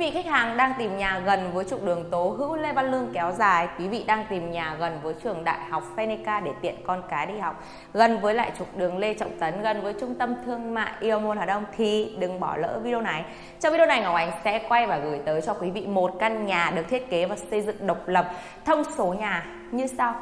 vị khách hàng đang tìm nhà gần với trục đường Tố Hữu Lê Văn Lương kéo dài, quý vị đang tìm nhà gần với trường Đại học Phenica để tiện con cái đi học, gần với lại trục đường Lê Trọng Tấn, gần với trung tâm thương mại Yêu Môn Hà Đông thì đừng bỏ lỡ video này. Trong video này Ngọc Ánh sẽ quay và gửi tới cho quý vị một căn nhà được thiết kế và xây dựng độc lập, thông số nhà như sau.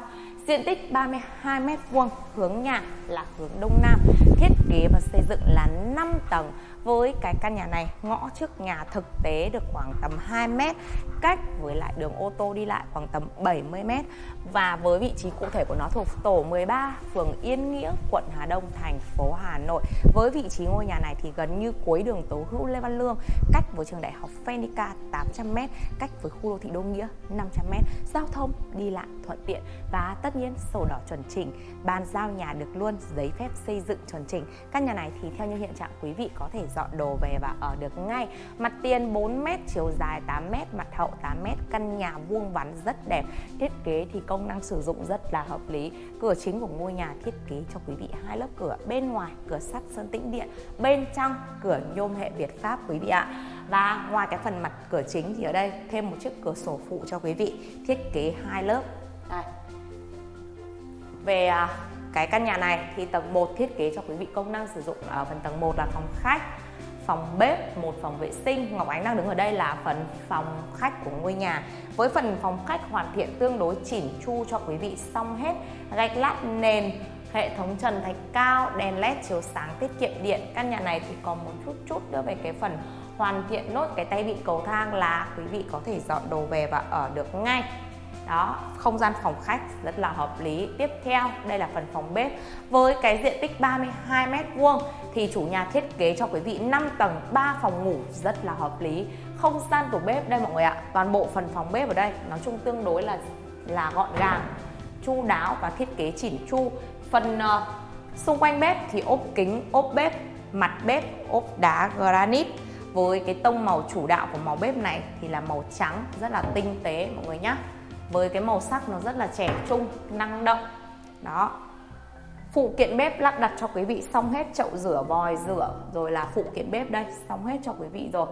Diện tích 32 m2, hướng nhà là hướng đông nam, thiết kế và xây dựng là 5 tầng với cái căn nhà này. Ngõ trước nhà thực tế được khoảng tầm 2 mét, cách với lại đường ô tô đi lại khoảng tầm 70 mét. Và với vị trí cụ thể của nó thuộc tổ 13 phường Yên Nghĩa, quận Hà Đông, thành phố Hà Nội. Với vị trí ngôi nhà này thì gần như cuối đường Tố Hữu Lê Văn Lương, cách với trường đại học Phenica 800 mét, cách với khu đô thị Đô Nghĩa 500 mét. Giao thông đi lại thuận tiện và tất nhiên sổ đỏ chuẩn chỉnh. Bàn giao nhà được luôn giấy phép xây dựng chuẩn chỉnh. Căn nhà này thì theo như hiện trạng quý vị có thể dọn đồ về và ở được ngay. Mặt tiền 4m chiều dài 8m mặt hậu 8m căn nhà vuông vắn rất đẹp. Thiết kế thì công năng sử dụng rất là hợp lý. Cửa chính của ngôi nhà thiết kế cho quý vị hai lớp cửa. Bên ngoài cửa sắt sơn tĩnh điện. Bên trong cửa nhôm hệ Việt Pháp quý vị ạ. Và ngoài cái phần mặt cửa chính thì ở đây thêm một chiếc cửa sổ phụ cho quý vị. Thiết kế hai lớp. Đây. về à, cái căn nhà này thì tầng 1 thiết kế cho quý vị công năng sử dụng ở phần tầng 1 là phòng khách phòng bếp, một phòng vệ sinh. Ngọc Ánh đang đứng ở đây là phần phòng khách của ngôi nhà. Với phần phòng khách hoàn thiện tương đối chỉn chu cho quý vị xong hết. Gạch lát nền, hệ thống trần thạch cao, đèn led chiếu sáng tiết kiệm điện. Căn nhà này thì còn một chút chút nữa về cái phần hoàn thiện nốt cái tay vịn cầu thang là quý vị có thể dọn đồ về và ở được ngay đó không gian phòng khách rất là hợp lý. Tiếp theo đây là phần phòng bếp. Với cái diện tích 32 mét vuông thì chủ nhà thiết kế cho quý vị 5 tầng 3 phòng ngủ rất là hợp lý. Không gian tủ bếp đây mọi người ạ toàn bộ phần phòng bếp ở đây nói chung tương đối là là gọn gàng chu đáo và thiết kế chỉn chu. Phần uh, xung quanh bếp thì ốp kính ốp bếp mặt bếp ốp đá granite. Với cái tông màu chủ đạo của màu bếp này thì là màu trắng rất là tinh tế mọi người nhé với cái màu sắc nó rất là trẻ trung năng động. Đó. Phụ kiện bếp lắp đặt cho quý vị xong hết chậu rửa vòi rửa rồi là phụ kiện bếp đây xong hết cho quý vị rồi.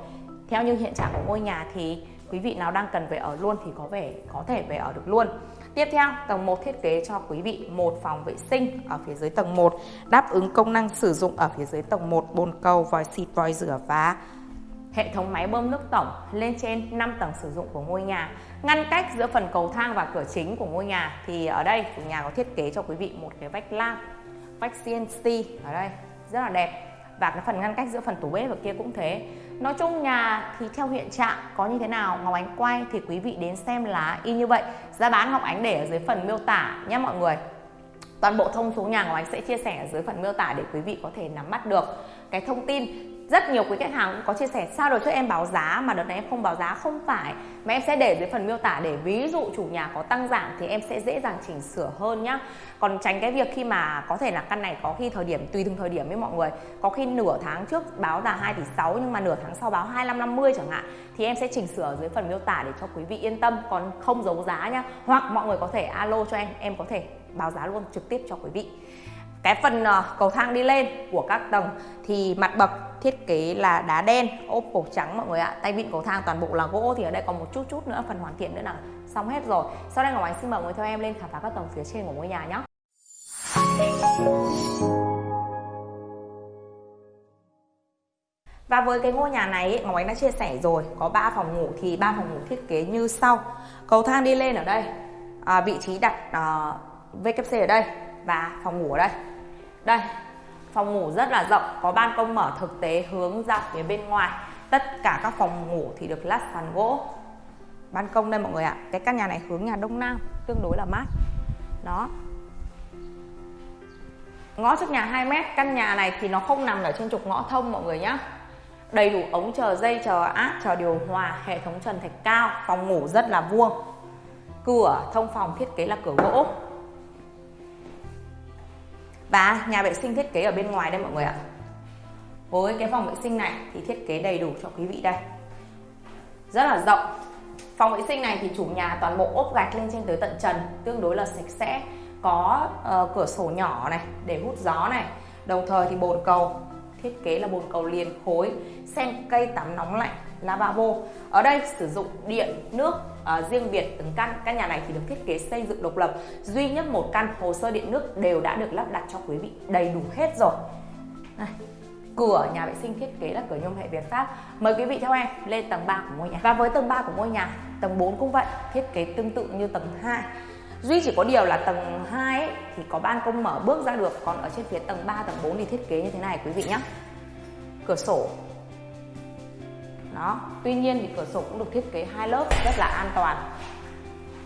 Theo như hiện trạng của ngôi nhà thì quý vị nào đang cần về ở luôn thì có vẻ có thể về ở được luôn. Tiếp theo, tầng 1 thiết kế cho quý vị một phòng vệ sinh ở phía dưới tầng 1, đáp ứng công năng sử dụng ở phía dưới tầng 1 bồn cầu, vòi xịt, vòi rửa và hệ thống máy bơm nước tổng lên trên 5 tầng sử dụng của ngôi nhà. Ngăn cách giữa phần cầu thang và cửa chính của ngôi nhà thì ở đây chủ nhà có thiết kế cho quý vị một cái vách lam, vách CNC ở đây rất là đẹp và cái phần ngăn cách giữa phần tủ bếp ở kia cũng thế. Nói chung nhà thì theo hiện trạng có như thế nào Ngọc Ánh quay thì quý vị đến xem là y như vậy. Giá bán Ngọc Ánh để ở dưới phần miêu tả nhé mọi người. Toàn bộ thông số nhà Ngọc Ánh sẽ chia sẻ ở dưới phần miêu tả để quý vị có thể nắm bắt được cái thông tin rất nhiều quý khách hàng cũng có chia sẻ, sao rồi trước em báo giá mà đợt này em không báo giá? Không phải, mà em sẽ để dưới phần miêu tả để ví dụ chủ nhà có tăng giảm thì em sẽ dễ dàng chỉnh sửa hơn nhá. Còn tránh cái việc khi mà có thể là căn này có khi thời điểm, tùy từng thời điểm với mọi người. Có khi nửa tháng trước báo là 2 tỷ 6 nhưng mà nửa tháng sau báo 25 50 chẳng hạn, thì em sẽ chỉnh sửa dưới phần miêu tả để cho quý vị yên tâm. Còn không giấu giá nhá, hoặc mọi người có thể alo cho em em có thể báo giá luôn trực tiếp cho quý vị cái phần ờ, cầu thang đi lên của các tầng thì mặt bậc thiết kế là đá đen ốp cổ trắng mọi người ạ. Tay vịn cầu thang toàn bộ là gỗ thì ở đây còn một chút chút nữa phần hoàn thiện nữa là xong hết rồi. Sau đây ngọc ánh xin mời mọi người theo em lên khám phá các tầng phía trên của ngôi nhà nhé Và với cái ngôi nhà này Ngọc Ánh đã chia sẻ rồi Có 3 phòng ngủ thì ba phòng ngủ thiết kế như sau. Cầu thang đi lên ở đây à, Vị trí đặt ờ, à, VKC ở đây Và phòng ngủ ở đây. Đây Phòng ngủ rất là rộng, có ban công mở thực tế hướng ra phía bên ngoài. Tất cả các phòng ngủ thì được lát sàn gỗ. Ban công đây mọi người ạ. Cái căn nhà này hướng nhà đông nam, tương đối là mát. Đó. Ngõ trước nhà 2 mét, căn nhà này thì nó không nằm ở trên trục ngõ thông mọi người nhá. Đầy đủ ống chờ dây, chờ áp, chờ điều hòa, hệ thống trần thạch cao, phòng ngủ rất là vuông. Cửa thông phòng thiết kế là cửa gỗ và nhà vệ sinh thiết kế ở bên ngoài đây mọi người ạ. Với cái phòng vệ sinh này thì thiết kế đầy đủ cho quý vị đây. Rất là rộng. Phòng vệ sinh này thì chủ nhà toàn bộ ốp gạch lên trên tới tận trần tương đối là sạch sẽ. Có uh, cửa sổ nhỏ này để hút gió này. Đồng thời thì bồn cầu thiết kế là bồn cầu liền khối sen cây tắm nóng lạnh lavabo. Ở đây sử dụng điện nước uh, riêng biệt từng căn căn nhà này thì được thiết kế xây dựng độc lập. Duy nhất một căn hồ sơ điện nước đều đã được lắp đặt cho quý vị đầy đủ hết rồi. Này cửa nhà vệ sinh thiết kế là cửa nhôm hệ Việt Pháp. Mời quý vị theo em lên tầng 3 của ngôi nhà. Và với tầng 3 của ngôi nhà tầng 4 cũng vậy thiết kế tương tự như tầng 2 duy chỉ có điều là tầng 2 ấy, thì có ban công mở bước ra được. Còn ở trên phía tầng 3 tầng 4 thì thiết kế như thế này quý vị nhé cửa sổ đó. Tuy nhiên thì cửa sổ cũng được thiết kế hai lớp rất là an toàn.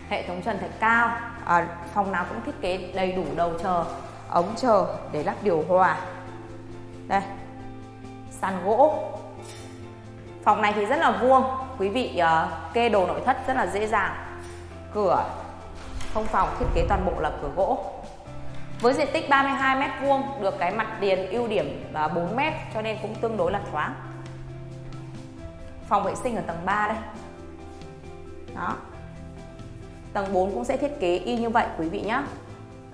Hệ thống trần thạch cao à, phòng nào cũng thiết kế đầy đủ đầu chờ ống chờ để lắp điều hòa. Đây sàn gỗ. Phòng này thì rất là vuông quý vị uh, kê đồ nội thất rất là dễ dàng. Cửa không phòng thiết kế toàn bộ là cửa gỗ. Với diện tích 32m2 được cái mặt tiền ưu điểm là 4m cho nên cũng tương đối là thoáng phòng vệ sinh ở tầng 3 đây đó tầng 4 cũng sẽ thiết kế y như vậy quý vị nhé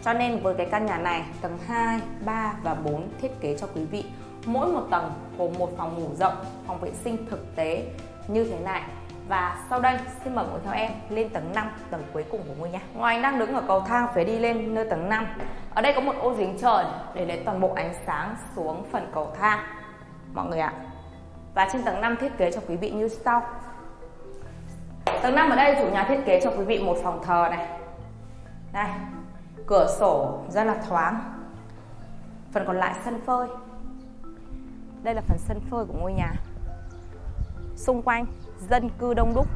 cho nên với cái căn nhà này tầng 2, 3 và 4 thiết kế cho quý vị mỗi một tầng gồm một phòng ngủ rộng, phòng vệ sinh thực tế như thế này và sau đây xin mời cùng theo em lên tầng 5, tầng cuối cùng của ngôi nhà. Ngoài anh đang đứng ở cầu thang phía đi lên nơi tầng 5. Ở đây có một ô giếng trời để lấy toàn bộ ánh sáng xuống phần cầu thang. Mọi người ạ. Và trên tầng 5 thiết kế cho quý vị như sau. Tầng 5 ở đây chủ nhà thiết kế cho quý vị một phòng thờ này. Đây, cửa sổ rất là thoáng. Phần còn lại sân phơi. Đây là phần sân phơi của ngôi nhà. Xung quanh dân cư đông đúc,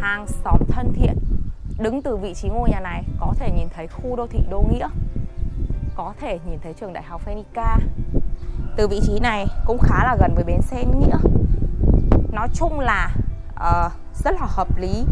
hàng xóm thân thiện. Đứng từ vị trí ngôi nhà này có thể nhìn thấy khu đô thị Đô Nghĩa, có thể nhìn thấy trường đại học Phenica. Từ vị trí này cũng khá là gần với bến xe Nghĩa. Nói chung là uh, rất là hợp lý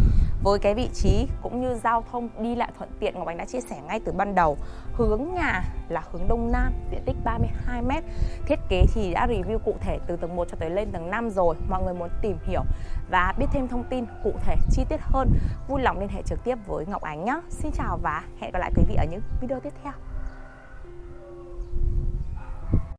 với cái vị trí cũng như giao thông đi lại thuận tiện Ngọc Ánh đã chia sẻ ngay từ ban đầu. Hướng nhà là hướng đông nam diện tích 32m thiết kế thì đã review cụ thể từ tầng 1 cho tới lên tầng 5 rồi mọi người muốn tìm hiểu và biết thêm thông tin cụ thể chi tiết hơn vui lòng liên hệ trực tiếp với Ngọc Ánh nhé Xin chào và hẹn gặp lại quý vị ở những video tiếp theo.